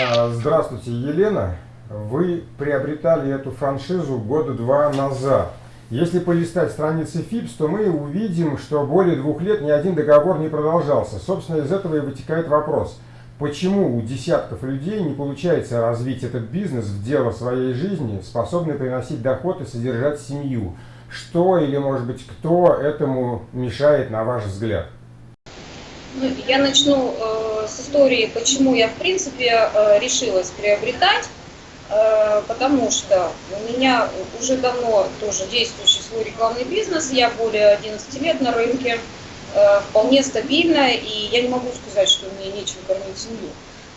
А, здравствуйте, Елена. Вы приобретали эту франшизу года два назад. Если полистать страницы ФИПС, то мы увидим, что более двух лет ни один договор не продолжался. Собственно, из этого и вытекает вопрос. Почему у десятков людей не получается развить этот бизнес в дело своей жизни, способный приносить доход и содержать семью? Что или, может быть, кто этому мешает, на ваш взгляд? Ну, я начну э, с истории, почему я, в принципе, э, решилась приобретать. Э, потому что у меня уже давно тоже действующий свой рекламный бизнес, я более 11 лет на рынке, э, вполне стабильно, и я не могу сказать, что мне нечем кормить семью.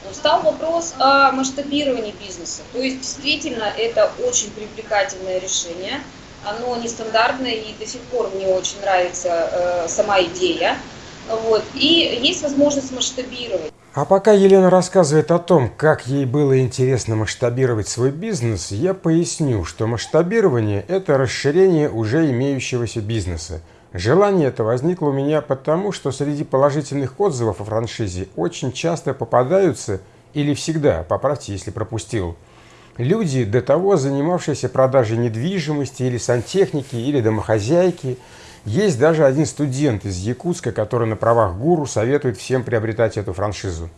Но встал вопрос о масштабировании бизнеса. То есть действительно это очень привлекательное решение, оно нестандартное и до сих пор мне очень нравится э, сама идея. Вот. И есть возможность масштабировать. А пока Елена рассказывает о том, как ей было интересно масштабировать свой бизнес, я поясню, что масштабирование – это расширение уже имеющегося бизнеса. Желание это возникло у меня потому, что среди положительных отзывов о франшизе очень часто попадаются, или всегда, поправьте, если пропустил, люди, до того занимавшиеся продажей недвижимости или сантехники, или домохозяйки – есть даже один студент из Якутска, который на правах гуру советует всем приобретать эту франшизу.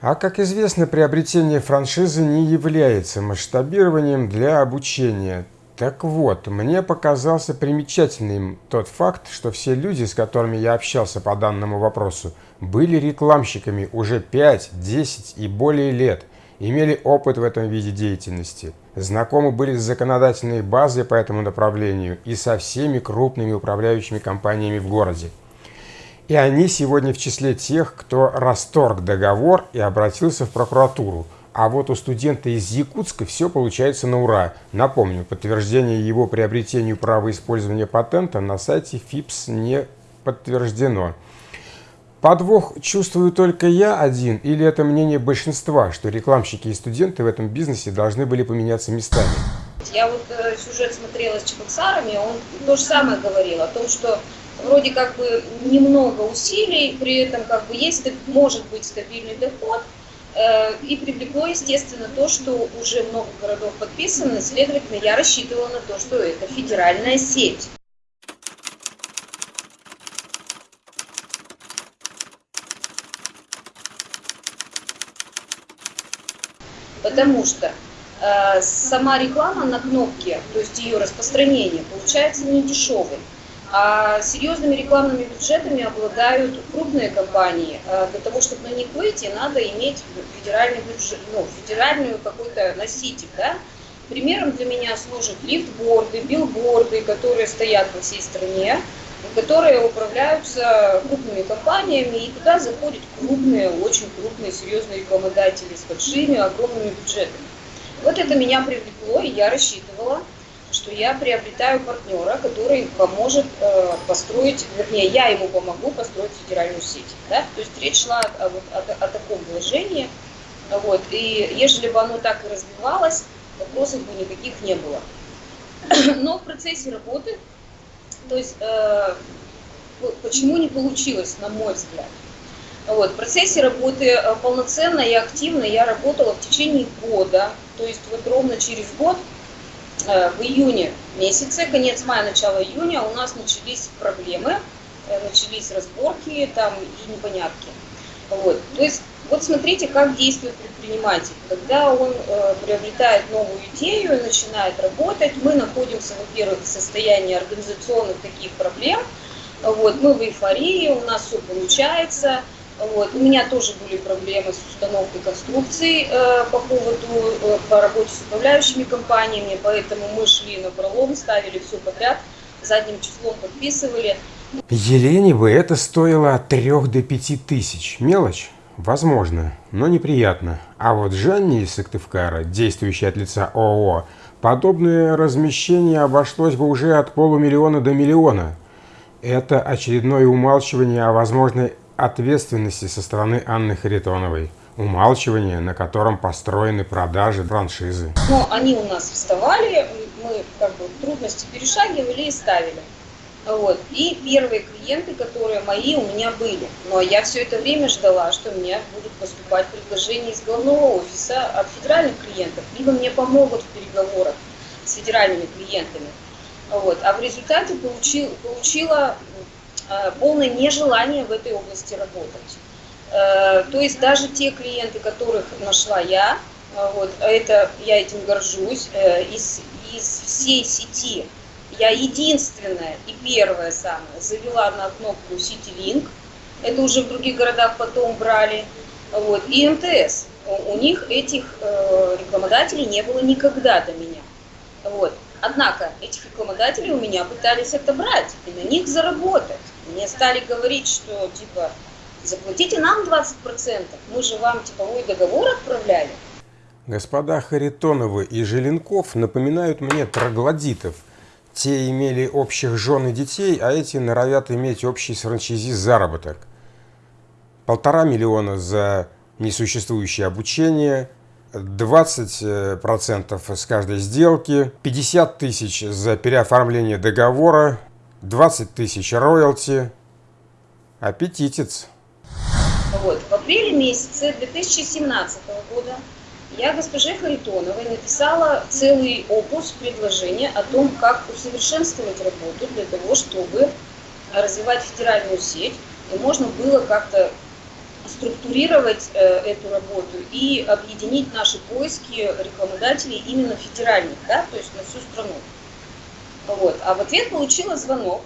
А как известно, приобретение франшизы не является масштабированием для обучения. Так вот, мне показался примечательным тот факт, что все люди, с которыми я общался по данному вопросу, были рекламщиками уже 5, 10 и более лет – имели опыт в этом виде деятельности, знакомы были с законодательной базой по этому направлению и со всеми крупными управляющими компаниями в городе. И они сегодня в числе тех, кто расторг договор и обратился в прокуратуру. А вот у студента из Якутска все получается на ура. Напомню, подтверждение его приобретению права использования патента на сайте ФИПС не подтверждено. Подвох чувствую только я один, или это мнение большинства, что рекламщики и студенты в этом бизнесе должны были поменяться местами? Я вот э, сюжет смотрела с Чебоксарами, он то же самое говорил о том, что вроде как бы немного усилий, при этом как бы есть, может быть стабильный доход, э, и привлекло, естественно, то, что уже много городов подписано, следовательно, я рассчитывала на то, что это федеральная сеть. Потому что э, сама реклама на кнопке, то есть ее распространение, получается не дешевой. А серьезными рекламными бюджетами обладают крупные компании. А для того, чтобы на них выйти, надо иметь федеральный бюджет, ну, федеральную какой-то носитель. Да? Примером для меня служат лифтборды, билборды, которые стоят во всей стране, которые управляются крупными компаниями, и туда заходят крупные, очень крупные, серьезные рекламодатели с большими, огромными бюджетами. Вот это меня привлекло, и я рассчитывала, что я приобретаю партнера, который поможет э, построить, вернее, я ему помогу построить федеральную сеть. Да? То есть речь шла о, вот, о, о таком вложении. Вот. И если бы оно так и развивалось, вопросов бы никаких не было. Но в процессе работы то есть, э, почему не получилось, на мой взгляд? Вот, в процессе работы э, полноценно и активно я работала в течение года, то есть вот ровно через год, э, в июне месяце, конец мая, начало июня, у нас начались проблемы, э, начались разборки там и непонятки. Вот, то есть вот смотрите, как действует предприниматель. Когда он э, приобретает новую идею начинает работать, мы находимся, во-первых, в состоянии организационных таких проблем. Вот, мы в эйфории, у нас все получается. Вот. У меня тоже были проблемы с установкой конструкций э, по поводу, э, по работе с управляющими компаниями, поэтому мы шли на пролом, ставили все подряд, задним числом подписывали. Елене бы это стоило от 3 до 5 тысяч. Мелочь? Возможно, но неприятно. А вот Жанне из Сыктывкара, действующей от лица ООО, подобное размещение обошлось бы уже от полумиллиона до миллиона. Это очередное умалчивание о возможной ответственности со стороны Анны Харитоновой. Умалчивание, на котором построены продажи франшизы. Но они у нас вставали, мы как бы трудности перешагивали и ставили. Вот. И первые клиенты, которые мои, у меня были. Но я все это время ждала, что у меня будут поступать предложения из головного офиса от федеральных клиентов, либо мне помогут в переговорах с федеральными клиентами. Вот. А в результате получил, получила э, полное нежелание в этой области работать. Э, то есть даже те клиенты, которых нашла я, э, вот, а это, я этим горжусь, э, из, из всей сети я единственная и первая самая завела на кнопку CityLink. Это уже в других городах потом брали. Вот. И МТС. У них этих э, рекламодателей не было никогда до меня. Вот. Однако этих рекламодателей у меня пытались отобрать и на них заработать. Мне стали говорить, что типа заплатите нам 20%, мы же вам типовой договор отправляли. Господа Харитоновы и Желенков напоминают мне троглодитов – те имели общих жен и детей, а эти норовят иметь общий с франчайзи заработок. Полтора миллиона за несуществующее обучение, 20% с каждой сделки, 50 тысяч за переоформление договора, 20 тысяч роялти. Аппетитец. Вот. В апреле месяце 2017 года я госпоже Харитоновой написала целый опус предложения о том, как усовершенствовать работу для того, чтобы развивать федеральную сеть, и можно было как-то структурировать э, эту работу и объединить наши поиски рекламодателей именно федеральных, да, то есть на всю страну. Вот. А в ответ получила звонок,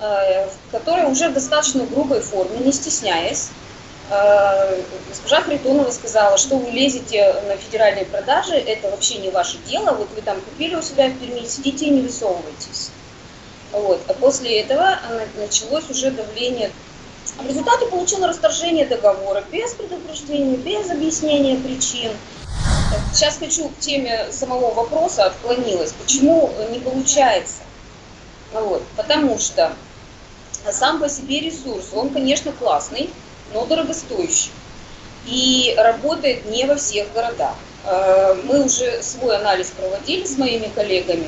э, который уже в достаточно грубой форме, не стесняясь, госпожа Харитонова сказала, что вы лезете на федеральные продажи, это вообще не ваше дело, вот вы там купили у себя в Перми, сидите и не высовывайтесь. Вот. А после этого началось уже давление. В результате получила расторжение договора без предупреждения, без объяснения причин. Сейчас хочу к теме самого вопроса, отклонилась. Почему не получается? Вот. Потому что сам по себе ресурс, он, конечно, классный, но дорогостоящий. И работает не во всех городах. Э, мы уже свой анализ проводили с моими коллегами.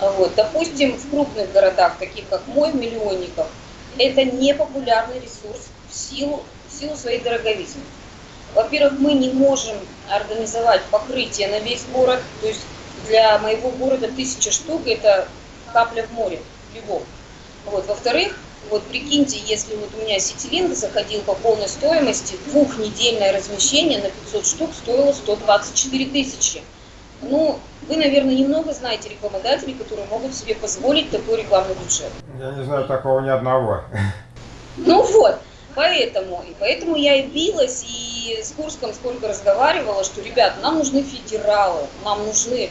Вот. Допустим, в крупных городах, таких как мой, миллионников, это не популярный ресурс в силу, в силу своей дороговизны. Во-первых, мы не можем организовать покрытие на весь город, то есть для моего города тысяча штук – это капля в море, любовь. Вот. Во-вторых, вот прикиньте, если вот у меня Ситилинг заходил по полной стоимости, двухнедельное размещение на 500 штук стоило 124 тысячи. Ну, вы, наверное, немного знаете рекламодателей, которые могут себе позволить такой рекламный бюджет. Я не знаю такого ни одного. Ну вот, поэтому, и поэтому я и билась, и с Курском сколько разговаривала, что, ребят, нам нужны федералы, нам нужны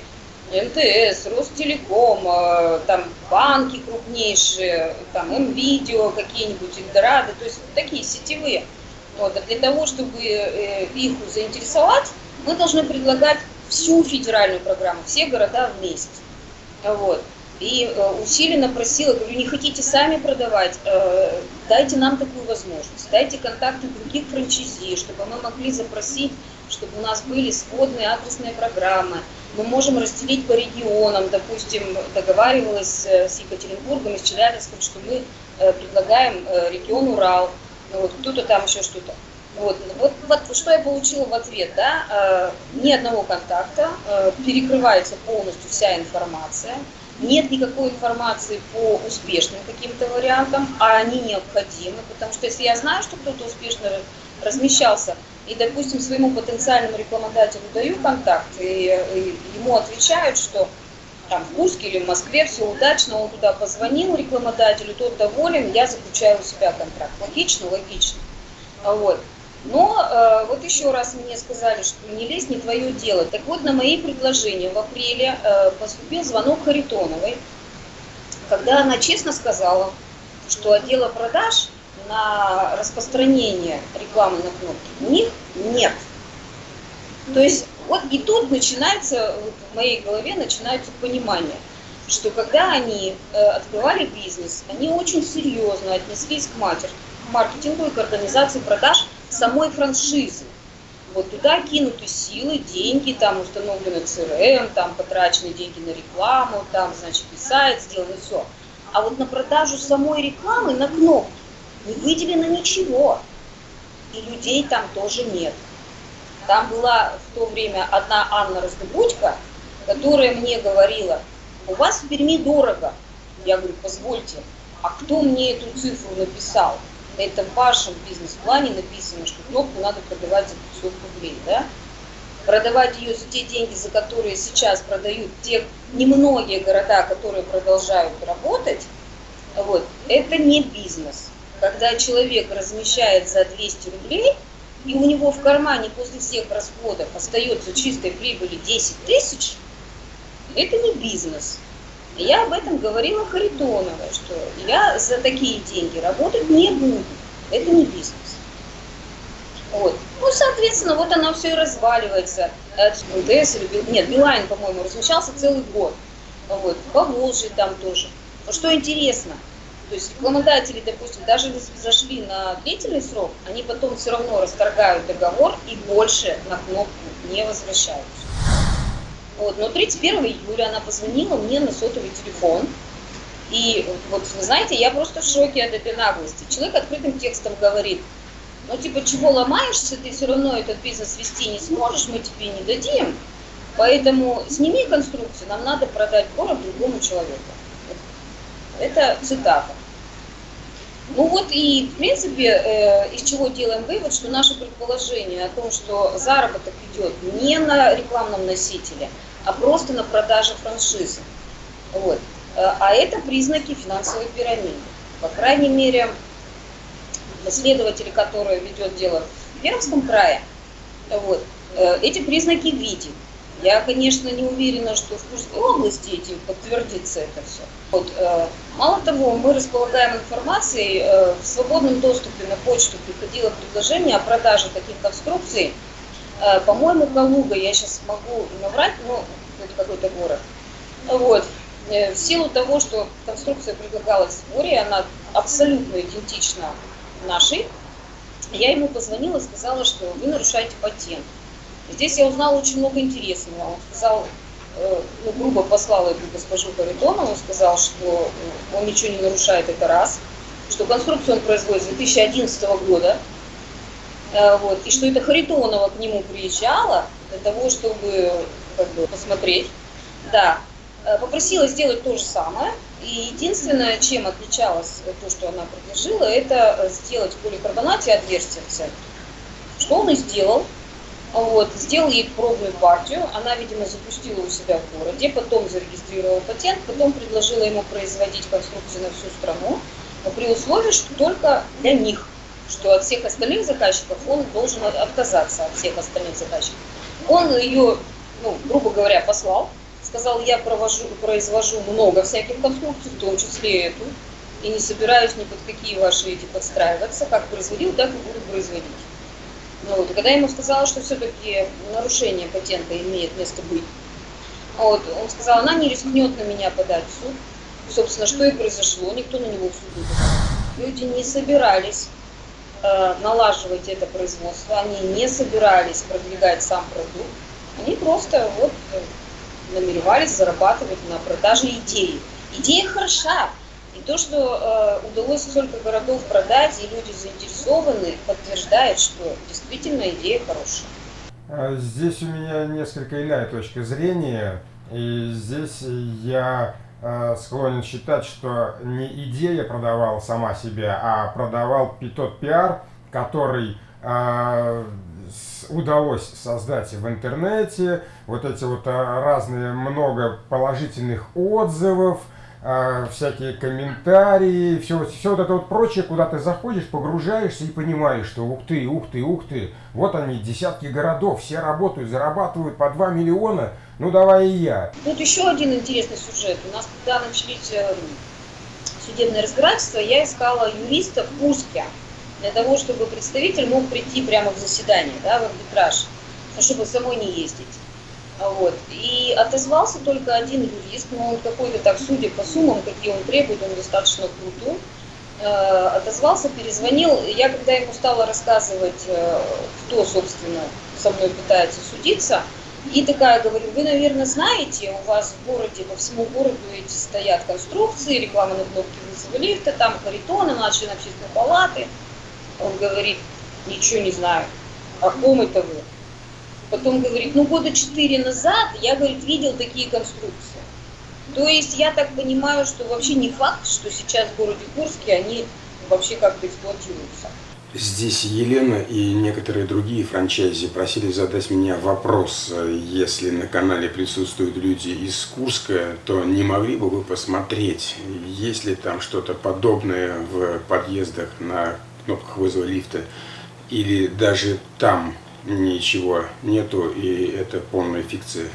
МТС, Ростелеком, э, там банки крупнейшие, там МВидео какие-нибудь, Эльдорадо, то есть такие сетевые. Вот. А для того, чтобы э, их заинтересовать, мы должны предлагать всю федеральную программу, все города вместе. Вот. И э, усиленно просила, говорю, не хотите сами продавать, дайте нам такую возможность, дайте контакты других франчайзи, чтобы мы могли запросить, чтобы у нас были сводные адресные программы, мы можем разделить по регионам, допустим, договаривалась э, с Екатеринбургом и с Челябинском, что мы э, предлагаем э, регион Урал, ну вот кто-то там еще что-то. Вот, вот, вот что я получила в ответ, да, ни одного контакта, перекрывается полностью вся информация, нет никакой информации по успешным каким-то вариантам, а они необходимы, потому что если я знаю, что кто-то успешно размещался, и, допустим, своему потенциальному рекламодателю даю контакт, и, и ему отвечают, что там в Курске или в Москве все удачно, он туда позвонил рекламодателю, тот доволен, я заключаю у себя контракт. Логично? Логично. Вот. Но э, вот еще раз мне сказали, что не лезь, не твое дело. Так вот, на мои предложения в апреле э, поступил звонок Харитоновой, когда она честно сказала, что отдела продаж на распространение рекламы на кнопке у них нет. То есть вот и тут начинается, вот в моей голове начинается понимание, что когда они э, открывали бизнес, они очень серьезно отнеслись к, матер, маркетингу и к организации продаж самой франшизы. Вот туда кинуты силы, деньги, там установлены CRM, там потрачены деньги на рекламу, там, значит, и сайт сделан, и все. А вот на продажу самой рекламы на кнопке не выделено ничего. И людей там тоже нет. Там была в то время одна Анна Раздобудько, которая мне говорила, у вас в Перми дорого. Я говорю, позвольте, а кто мне эту цифру написал? На этом вашем бизнес-плане написано, что кнопку надо продавать за 500 рублей, да? Продавать ее за те деньги, за которые сейчас продают те немногие города, которые продолжают работать, вот, это не бизнес. Когда человек размещает за 200 рублей, и у него в кармане после всех расходов остается чистой прибыли 10 тысяч, это не бизнес. Я об этом говорила Харитоновой, что я за такие деньги работать не буду. Это не бизнес. Вот. Ну, соответственно, вот оно все и разваливается. МТС или нет, Билайн, по-моему, размещался целый год. Вот. По Волжье там тоже. Но что интересно, то есть рекламодатели, допустим, даже если зашли на длительный срок, они потом все равно расторгают договор и больше на кнопку не возвращаются. Вот, но 31 июля она позвонила мне на сотовый телефон. И вот, вы знаете, я просто в шоке от этой наглости. Человек открытым текстом говорит, ну типа, чего ломаешься, ты все равно этот бизнес вести не сможешь, мы тебе не дадим. Поэтому сними конструкцию, нам надо продать город другому человеку. Это цитата. Ну вот и, в принципе, э, из чего делаем вывод, что наше предположение о том, что заработок идет не на рекламном носителе, а просто на продаже франшизы. Вот. Э, а это признаки финансовой пирамиды. По крайней мере, следователи, которые ведет дело в Пермском крае, вот, э, эти признаки видят. Я, конечно, не уверена, что в Курской области этим подтвердится это все. Вот, э, мало того, мы располагаем информацией, э, в свободном доступе на почту приходило предложение о продаже таких конструкций. Э, по-моему, Калуга, я сейчас могу наврать, но это какой-то город. Вот. Э, в силу того, что конструкция предлагалась в сборе, она абсолютно идентична нашей, я ему позвонила и сказала, что вы нарушаете патент. Здесь я узнала очень много интересного. Он сказал, э, ну, грубо послал эту госпожу Харитонову, сказал, что он ничего не нарушает, это раз, что конструкцию он производит с 2011 года, э, вот, и что это Харитонова к нему приезжала для того, чтобы как бы, посмотреть. Да, э, попросила сделать то же самое, и единственное, чем отличалось то, что она предложила, это сделать в поликарбонате отверстие в центре. Что он и сделал. Вот, сделал ей пробную партию, она, видимо, запустила у себя в городе, потом зарегистрировала патент, потом предложила ему производить конструкции на всю страну, при условии, что только для них, что от всех остальных заказчиков он должен отказаться от всех остальных заказчиков. Он ее, ну, грубо говоря, послал, сказал, я провожу, произвожу много всяких конструкций, в том числе эту, и не собираюсь ни под какие ваши эти подстраиваться, как производил, так и буду производить. Ну, вот, когда я ему сказала, что все-таки нарушение патента имеет место быть, вот, он сказал, она не рискнет на меня подать в суд. И, собственно, что и произошло, никто на него в суд не подал. Люди не собирались э, налаживать это производство, они не собирались продвигать сам продукт, они просто вот э, намеревались зарабатывать на продаже идеи. Идея хороша, то, что э, удалось столько городов продать, и люди заинтересованы, подтверждает, что действительно идея хорошая. А здесь у меня несколько иная точка зрения. И здесь я э, склонен считать, что не идея продавала сама себя, а продавал тот пиар, который э, удалось создать в интернете. Вот эти вот э, разные много положительных отзывов, всякие комментарии, все, все вот это вот прочее, куда ты заходишь, погружаешься и понимаешь, что ух ты, ух ты, ух ты, вот они, десятки городов, все работают, зарабатывают по 2 миллиона, ну давай и я. Тут еще один интересный сюжет. У нас когда начались э, судебные разбирательства, я искала юриста в Курске, для того, чтобы представитель мог прийти прямо в заседание, да, в арбитраж, чтобы самой не ездить. Вот. И отозвался только один юрист, но он какой-то так, судя по суммам, какие он требует, он достаточно крутой, э, отозвался, перезвонил. Я когда ему стала рассказывать, э, кто, собственно, со мной пытается судиться, И такая говорю, вы, наверное, знаете, у вас в городе, по всему городу эти стоят конструкции, реклама на кнопке вызова лифта, там Харитона, младшие общественной палаты. Он говорит, ничего не знаю. О ком это вы? Потом говорит, ну года четыре назад я, говорит, видел такие конструкции. То есть я так понимаю, что вообще не факт, что сейчас в городе Курске они вообще как-то эксплуатируются. Здесь Елена и некоторые другие франчайзи просили задать меня вопрос. Если на канале присутствуют люди из Курска, то не могли бы вы посмотреть, есть ли там что-то подобное в подъездах на кнопках вызова лифта, или даже там ничего нету, и это полная фикция.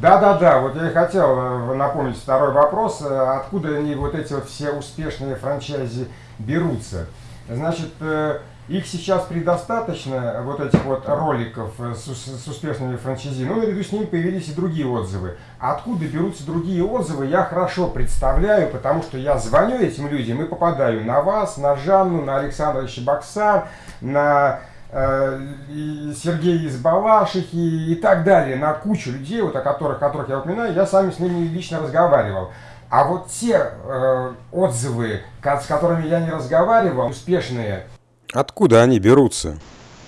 Да-да-да, вот я и хотел э, напомнить второй вопрос. Э, откуда они, вот эти вот все успешные франчайзи берутся? Значит, э, их сейчас предостаточно, вот этих вот роликов с, с успешными франчайзи, но наряду с ними появились и другие отзывы. Откуда берутся другие отзывы, я хорошо представляю, потому что я звоню этим людям и попадаю на вас, на Жанну, на Александра Щебокса, на и Сергей из Балашихи и так далее, на кучу людей, вот о которых, которых я упоминаю, я сами с ними лично разговаривал. А вот те э, отзывы, с которыми я не разговаривал, успешные. Откуда они берутся?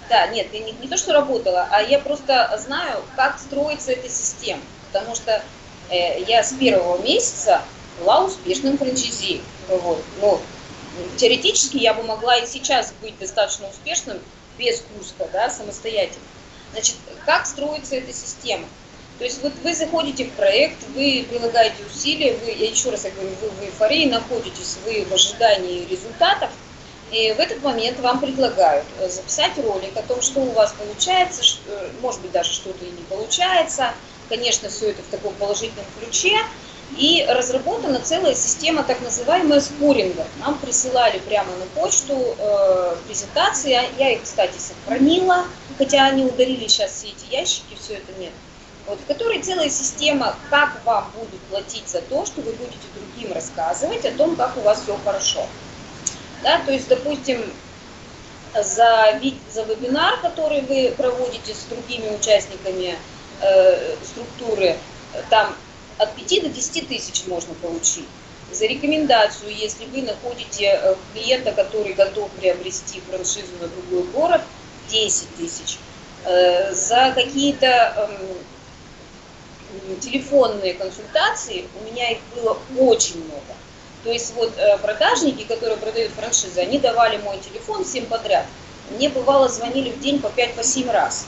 Да, нет, я не, не то, что работала, а я просто знаю, как строится эта система. Потому что э, я с первого месяца была успешным франчайзи. Вот. Ну, теоретически я бы могла и сейчас быть достаточно успешным, без Курска, да, самостоятельно. Значит, как строится эта система? То есть вот вы заходите в проект, вы прилагаете усилия, вы, я еще раз говорю, вы в эйфории находитесь, вы в ожидании результатов, и в этот момент вам предлагают записать ролик о том, что у вас получается, э, может быть даже что-то и не получается. Конечно, все это в таком положительном ключе, и разработана целая система так называемая споринга. Нам присылали прямо на почту э, презентации, я их, кстати, сохранила, хотя они удалили сейчас все эти ящики, все это нет. Вот, в которой целая система, как вам будут платить за то, что вы будете другим рассказывать о том, как у вас все хорошо. Да, то есть, допустим, за, за вебинар, который вы проводите с другими участниками э, структуры, там от 5 до 10 тысяч можно получить. За рекомендацию, если вы находите э, клиента, который готов приобрести франшизу на другой город, 10 тысяч. Э, за какие-то эм, телефонные консультации у меня их было очень много. То есть вот э, продажники, которые продают франшизы, они давали мой телефон всем подряд. Мне бывало звонили в день по 5-7 по раз.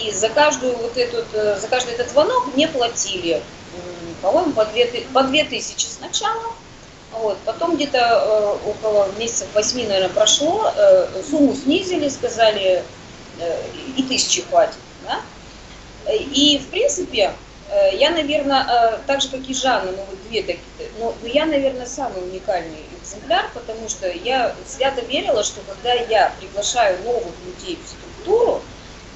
И за каждую вот этот, за каждый этот звонок мне платили по-моему, по 2, по 2 тысячи сначала. Вот. Потом где-то э, около месяцев 8, наверное, прошло, э, сумму снизили, сказали, э, и тысячи хватит. Да? И, в принципе, э, я, наверное, э, так же, как и Жанна, ну, вот две такие, но, но я, наверное, самый уникальный экземпляр, потому что я свято верила, что когда я приглашаю новых людей в структуру,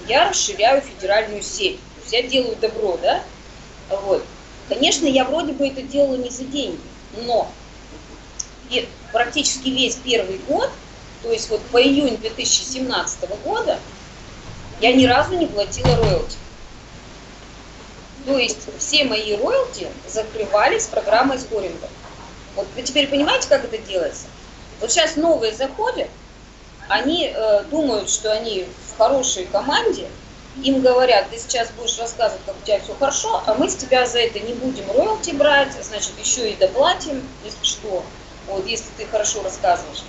я расширяю федеральную сеть. То есть я делаю добро, да? Вот. Конечно, я вроде бы это делала не за деньги, но практически весь первый год, то есть вот по июнь 2017 года, я ни разу не платила роялти. То есть все мои роялти закрывались программой скоринга. Вот вы теперь понимаете, как это делается? Вот сейчас новые заходят, они э, думают, что они в хорошей команде, им говорят, ты сейчас будешь рассказывать, как у тебя все хорошо, а мы с тебя за это не будем роялти брать, значит, еще и доплатим, если что, вот, если ты хорошо рассказываешь.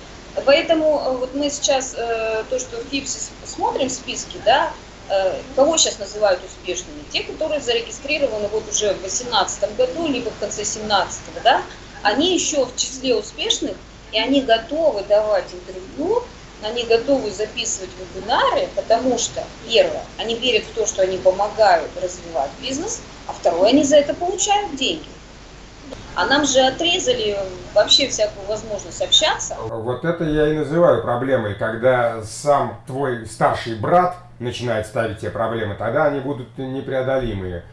Поэтому э, вот мы сейчас э, то, что в ФИПСе смотрим в списке, да, э, кого сейчас называют успешными? Те, которые зарегистрированы вот уже в 2018 году, либо в конце 2017, да, они еще в числе успешных, и они готовы давать интервью они готовы записывать вебинары, потому что, первое, они верят в то, что они помогают развивать бизнес, а второе, они за это получают деньги. А нам же отрезали вообще всякую возможность общаться. Вот это я и называю проблемой, когда сам твой старший брат начинает ставить тебе проблемы, тогда они будут непреодолимые.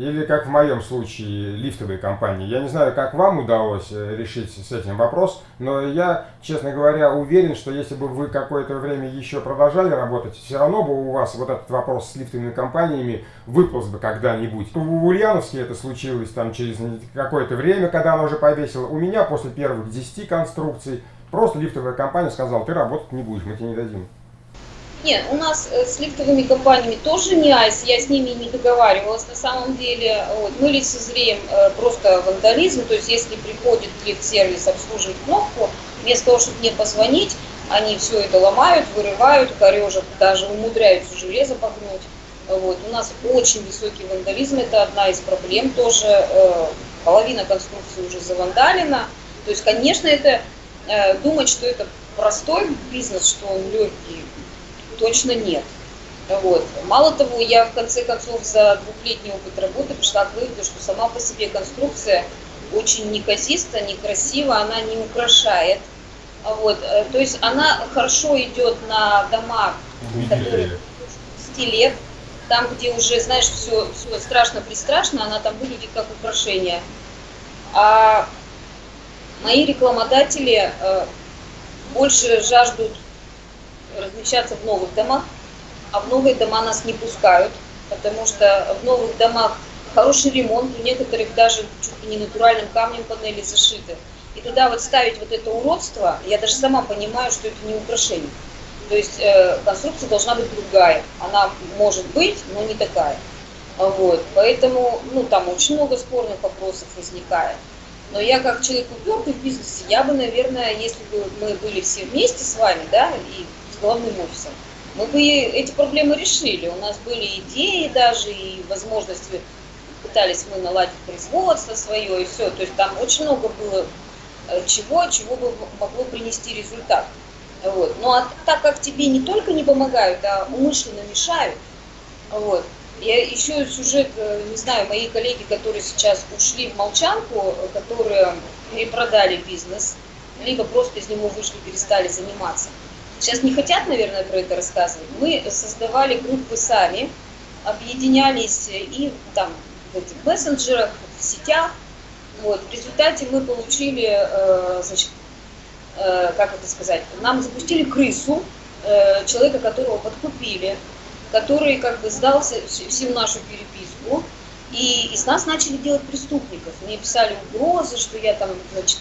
Или как в моем случае, лифтовые компании. Я не знаю, как вам удалось э, решить с этим вопрос, но я, честно говоря, уверен, что если бы вы какое-то время еще продолжали работать, все равно бы у вас вот этот вопрос с лифтовыми компаниями выполз бы когда-нибудь. В Ульяновске это случилось там через какое-то время, когда она уже повесила. У меня после первых 10 конструкций просто лифтовая компания сказала, ты работать не будешь, мы тебе не дадим. Нет, у нас э, с лифтовыми компаниями тоже не айс, я с ними не договаривалась на самом деле. Вот, мы лицезреем э, просто вандализм, то есть если приходит лифт-сервис обслуживать кнопку, вместо того, чтобы мне позвонить, они все это ломают, вырывают, корежат, даже умудряются железо погнуть. Вот. У нас очень высокий вандализм, это одна из проблем тоже. Э, половина конструкции уже завандалена. То есть, конечно, это думать, что это простой бизнес, что он легкий, точно нет. Вот. Мало того, я в конце концов за двухлетний опыт работы пришла к выводу, что сама по себе конструкция очень неказиста, некрасива, она не украшает. Вот. Э, то есть она хорошо идет на дома, которые стилет, там, где уже, знаешь, все, все страшно-пристрашно, она там выглядит как украшение. А мои рекламодатели э, больше жаждут размещаться в новых домах, а в новые дома нас не пускают, потому что в новых домах хороший ремонт, у некоторых даже чуть ли не натуральным камнем панели зашиты. И туда вот ставить вот это уродство, я даже сама понимаю, что это не украшение. То есть э, конструкция должна быть другая. Она может быть, но не такая. Вот. Поэтому, ну, там очень много спорных вопросов возникает. Но я как человек упертый в бизнесе, я бы, наверное, если бы мы были все вместе с вами, да, и главным офисом. Мы бы эти проблемы решили. У нас были идеи даже и возможности, пытались мы наладить производство свое и все. То есть там очень много было э, чего, чего бы могло принести результат. Вот. Ну а так как тебе не только не помогают, а умышленно мешают, вот, я еще сюжет, э, не знаю, мои коллеги, которые сейчас ушли в молчанку, которые перепродали бизнес, либо просто из него вышли, перестали заниматься. Сейчас не хотят, наверное, про это рассказывать. Мы создавали группы сами, объединялись и там в этих мессенджерах, в сетях. Вот. В результате мы получили, э, значит, э, как это сказать, нам запустили крысу, э, человека, которого подкупили, который как бы сдался всю нашу переписку, и из нас начали делать преступников. Мне писали угрозы, что я там, значит,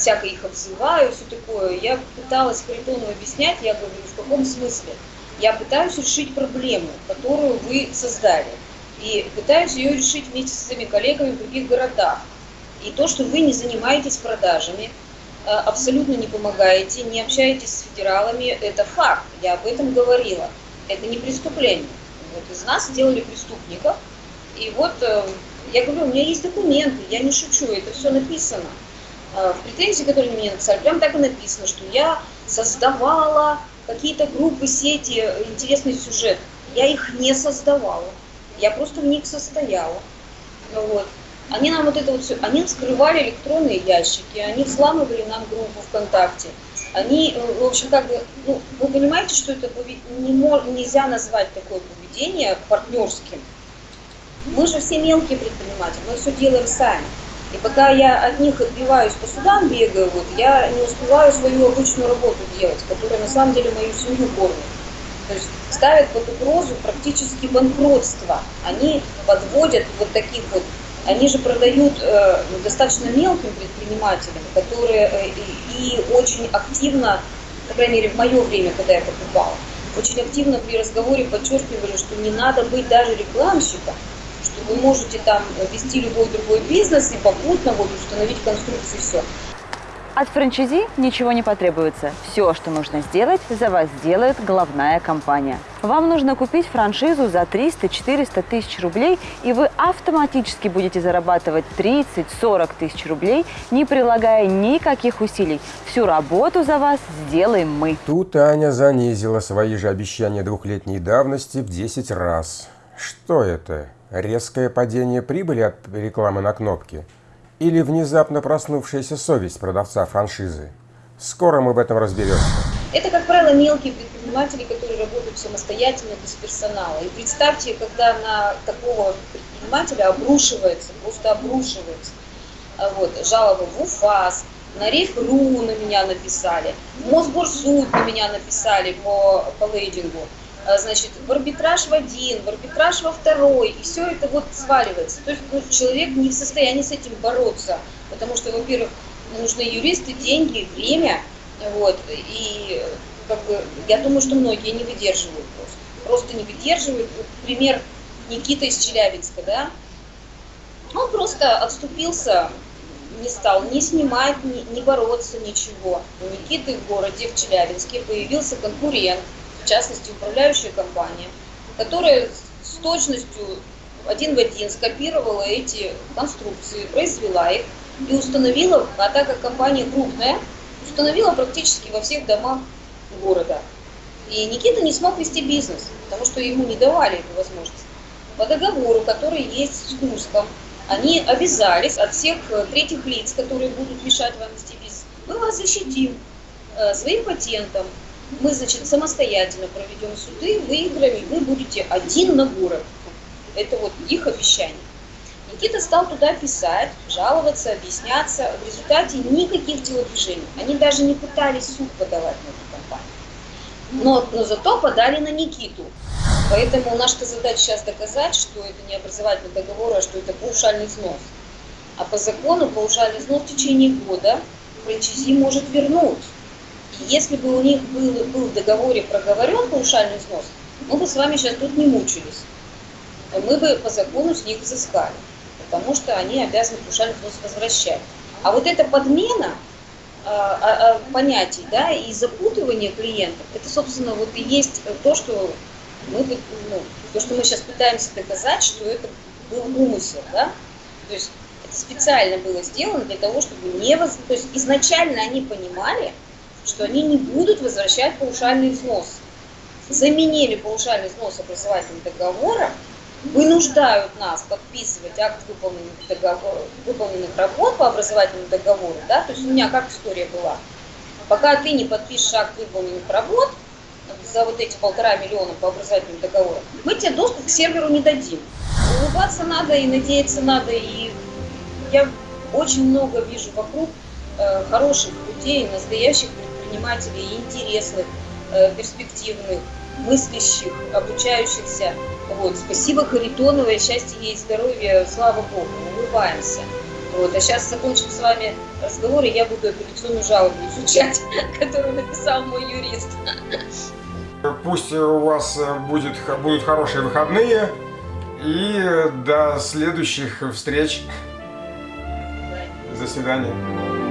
всяко их обзываю, все такое. Я пыталась Харитону объяснять, я говорю, в каком смысле? Я пытаюсь решить проблему, которую вы создали. И пытаюсь ее решить вместе с своими коллегами в других городах. И то, что вы не занимаетесь продажами, э, абсолютно не помогаете, не общаетесь с федералами, это факт. Я об этом говорила. Это не преступление. Вот из нас сделали преступников. И вот э, я говорю, у меня есть документы, я не шучу, это все написано. Э, в претензии, которые мне написали, прям так и написано, что я создавала какие-то группы, сети, интересный сюжет. Я их не создавала. Я просто в них состояла. Вот. Они нам вот это вот все, они скрывали электронные ящики, они взламывали нам группу ВКонтакте. Они, э, в общем, как бы, ну, вы понимаете, что это не мож, нельзя назвать такое поведение партнерским. Мы же все мелкие предприниматели, мы все делаем сами. И пока я от них отбиваюсь по судам, бегаю, вот, я не успеваю свою обычную работу делать, которая на самом деле мою семью кормит. То есть ставят под угрозу практически банкротство. Они подводят вот таких вот, они же продают э, достаточно мелким предпринимателям, которые э, и, и очень активно, по крайней мере в мое время, когда я покупала, очень активно при разговоре подчеркивали, что не надо быть даже рекламщиком, вы можете там вести любой другой бизнес и попутно вот установить конструкцию все. От франчайзи ничего не потребуется. Все, что нужно сделать, за вас сделает головная компания. Вам нужно купить франшизу за 300-400 тысяч рублей, и вы автоматически будете зарабатывать 30-40 тысяч рублей, не прилагая никаких усилий. Всю работу за вас сделаем мы. Тут Аня занизила свои же обещания двухлетней давности в 10 раз. Что это? Резкое падение прибыли от рекламы на кнопке? Или внезапно проснувшаяся совесть продавца франшизы? Скоро мы в этом разберемся. Это, как правило, мелкие предприниматели, которые работают самостоятельно, без персонала. И представьте, когда на такого предпринимателя обрушивается, просто обрушивается, а вот, жалоба в УФАС, на РИФ.РУ на меня написали, в Мосгорсуд на меня написали по, по лейдингу, значит, в арбитраж в один, в арбитраж во второй, и все это вот сваливается. То есть ну, человек не в состоянии с этим бороться, потому что, во-первых, нужны юристы, деньги, время, вот, и как бы, я думаю, что многие не выдерживают просто. Просто не выдерживают. Вот, пример Никита из Челябинска, да, он просто отступился, не стал ни снимать, ни, ни бороться, ничего. У Никиты в городе, в Челябинске, появился конкурент, в частности, управляющая компания, которая с точностью один в один скопировала эти конструкции, произвела их и установила, а так как компания крупная, установила практически во всех домах города. И Никита не смог вести бизнес, потому что ему не давали эту возможность. По договору, который есть с Курском, они обязались от всех э, третьих лиц, которые будут мешать вам вести бизнес, мы вас защитим э, своим патентом, мы, значит, самостоятельно проведем суды, выиграем, и вы будете один на город. Это вот их обещание. Никита стал туда писать, жаловаться, объясняться. В результате никаких телодвижений. Они даже не пытались суд подавать на эту компанию. Но, но зато подали на Никиту. Поэтому наша задача сейчас доказать, что это не образовательный договор, а что это паушальный взнос. А по закону паушальный взнос в течение года франчайзи может вернуть. Если бы у них был, был в договоре проговорен паушальный взнос, мы бы с вами сейчас тут не мучились. Мы бы по закону с них взыскали потому что они обязаны паушальный взнос возвращать. А вот эта подмена а, а, а, понятий да, и запутывание клиентов, это, собственно, вот и есть то, что мы, ну, то, что мы сейчас пытаемся доказать, что это был умысел. Да? То есть это специально было сделано для того, чтобы не... Воз... То есть изначально они понимали, что они не будут возвращать паушальный взнос. Заменили паушальный взнос образовательным договором вынуждают нас подписывать акт выполненных, договор, выполненных работ по образовательному договору, да, то есть у меня как история была, пока ты не подпишешь акт выполненных работ за вот эти полтора миллиона по образовательному договору, мы тебе доступ к серверу не дадим. Улыбаться надо и надеяться надо, и я очень много вижу вокруг э, хороших людей, настоящих предпринимателей, интересных, э, перспективных, мыслящих, обучающихся. Вот. Спасибо Харитоновой, счастья ей, здоровья, слава Богу, улыбаемся. Вот. А сейчас закончим с вами разговор, и я буду апелляционную жалобу изучать, которую написал мой юрист. Пусть у вас будет, будут хорошие выходные, и до следующих встреч. До свидания.